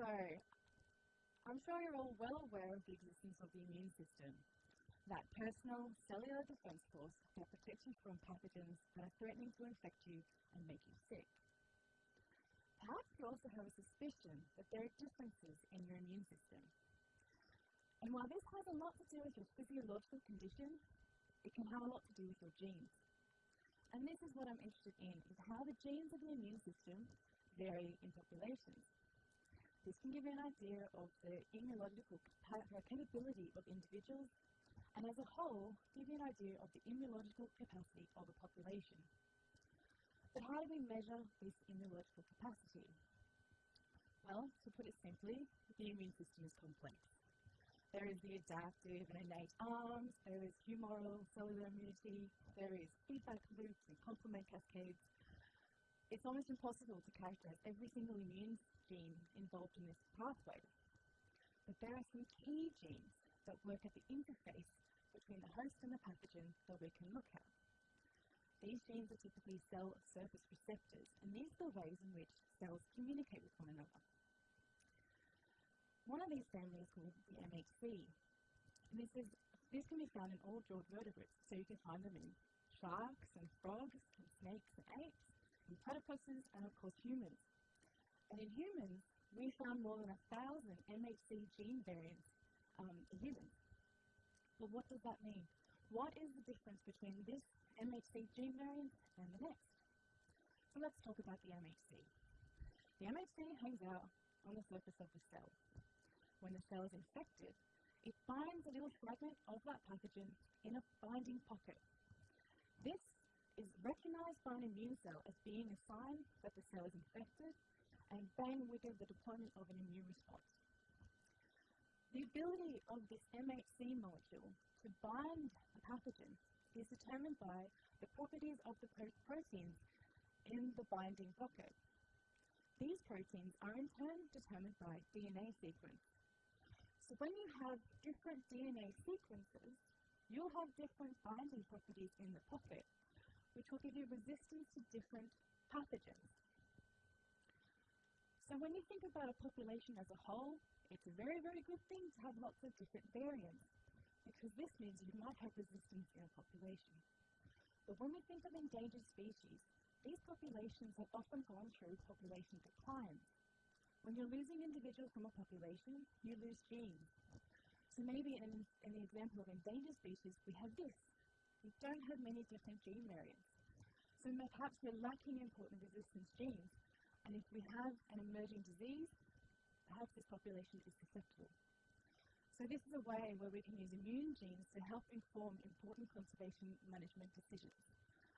So, I'm sure you're all well aware of the existence of the immune system, that personal cellular defense force that protects you from pathogens that are threatening to infect you and make you sick. Perhaps you also have a suspicion that there are differences in your immune system. And while this has a lot to do with your physiological condition, it can have a lot to do with your genes. And this is what I'm interested in, is how the genes of the immune system vary in populations. This can give you an idea of the immunological capability of individuals and as a whole give you an idea of the immunological capacity of a population. But how do we measure this immunological capacity? Well, to put it simply, the immune system is complex. There is the adaptive and innate arms, there is humoral cellular immunity, there is feedback loops and complement cascades, it's almost impossible to characterize every single immune gene involved in this pathway. But there are some key genes that work at the interface between the host and the pathogen that we can look at. These genes are typically cell surface receptors, and these are the ways in which cells communicate with one another. One of these families is called the MHC. And this, is, this can be found in all jawed vertebrates, so you can find them in sharks and frogs and snakes and apes in platypuses, and of course humans. And in humans, we found more than a thousand MHC gene variants um, in humans. Well, what does that mean? What is the difference between this MHC gene variant and the next? So let's talk about the MHC. The MHC hangs out on the surface of the cell. When the cell is infected, it binds a little fragment of that pathogen in a binding pocket. This is recognized by an immune cell as being a sign that the cell is infected and bang wiggle the deployment of an immune response. The ability of this MHC molecule to bind a pathogen is determined by the properties of the proteins in the binding pocket. These proteins are in turn determined by DNA sequence. So when you have different DNA sequences, you'll have different binding properties in the pocket which will give you resistance to different pathogens. So when you think about a population as a whole, it's a very, very good thing to have lots of different variants, because this means you might have resistance in a population. But when we think of endangered species, these populations have often gone through population decline. When you're losing individuals from a population, you lose genes. So maybe in, in the example of endangered species, we have this we don't have many different gene variants. So perhaps we're lacking important resistance genes, and if we have an emerging disease, perhaps this population is susceptible. So this is a way where we can use immune genes to help inform important conservation management decisions.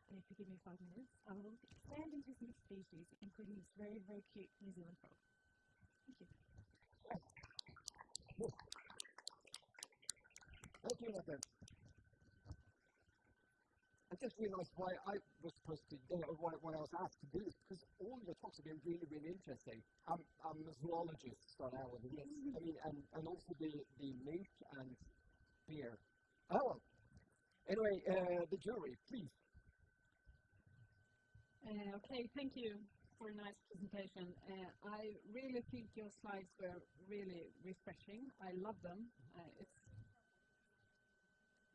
And if you give me five minutes, I will expand into some species, including this very, very cute New Zealand frog. Thank you. Thank you, Nathan. I just realised why I was supposed to, you know, why, why I was asked to do this, because all your talks have been really, really interesting. I'm, I'm a zoologist, start out with this. I mean, and, and also the, the mink and beer. Oh, anyway, uh, the jury, please. Uh, okay, thank you for a nice presentation. Uh, I really think your slides were really refreshing. I love them. Uh, it's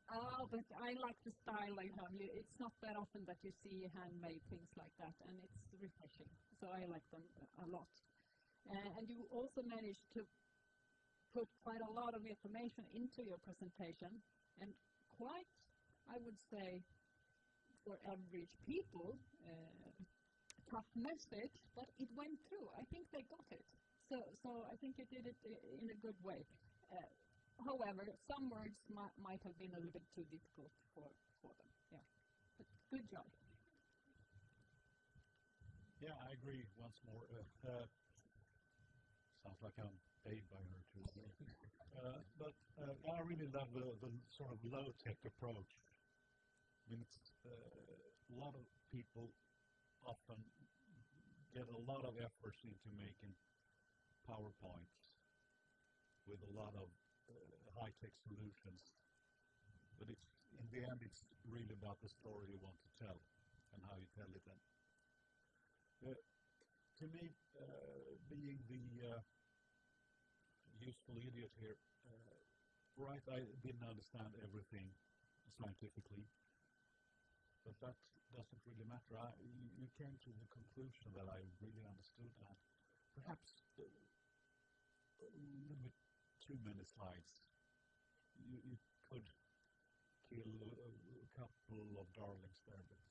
Oh, but I like the style I have. It's not that often that you see handmade things like that, and it's refreshing. So I like them a lot. Uh, and you also managed to put quite a lot of information into your presentation, and quite, I would say, for average people, uh, tough message, but it went through. I think they got it. So, so I think you did it in a good way. Uh, However, some words might, might have been a little bit too difficult for, for them. Yeah, but good job. Yeah, I agree once more. Uh, uh, sounds like I'm paid by her too. Uh, but uh, I really love the, the sort of low-tech approach. I mean, uh, a lot of people often get a lot of efforts into making PowerPoints with a lot of uh, high-tech solutions. But it's, in the end, it's really about the story you want to tell and how you tell it. And, uh, to me, uh, being the uh, useful idiot here. Uh, right, I didn't understand everything scientifically, but that doesn't really matter. I, you, came to the conclusion that I really understood that. Perhaps a little bit too many slides. You, you could kill a, a couple of darlings there, but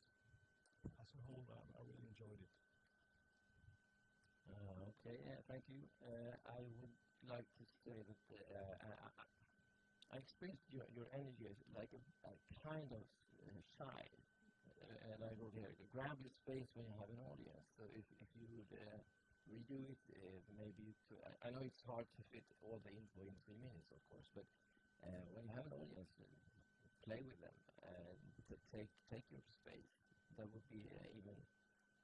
as a whole, I, I really enjoyed it. Uh, okay, thank you. Uh, I would like to say that uh, I, experienced your, your energy as like a, a kind of uh, shy, uh, and I here, grab your space when you have an audience. So if, if you would redo it, uh, maybe could, I, I know it's hard to fit all the info in three minutes, of course, but uh, when you have an audience, uh, play with them take take your space. That would be uh, even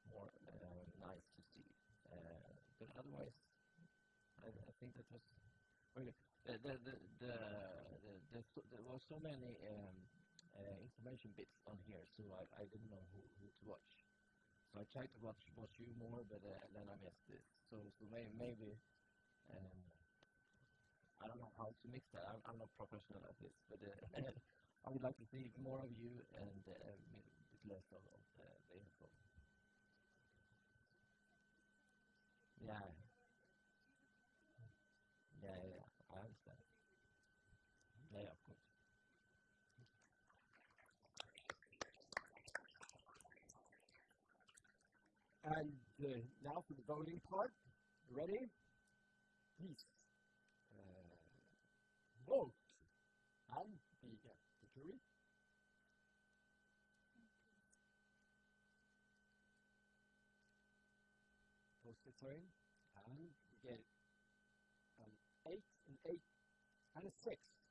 more uh, nice to see. But otherwise, I, I think that was really the the the, the, the, the there was so many um, information bits on here, so I, I didn't know who, who to watch. So I tried to watch watch you more, but uh, then I missed this. So so may, maybe. Um, I don't know how to mix that. I'm, I'm not professional at this, but uh, I would like to see more of you and uh, a bit less of, of uh, the info. Yeah. Yeah, yeah, the, now for the voting part. Ready? Please uh, vote. I'm the, uh, the jury. Post the um, three, And we get an 8, an 8, and a 6.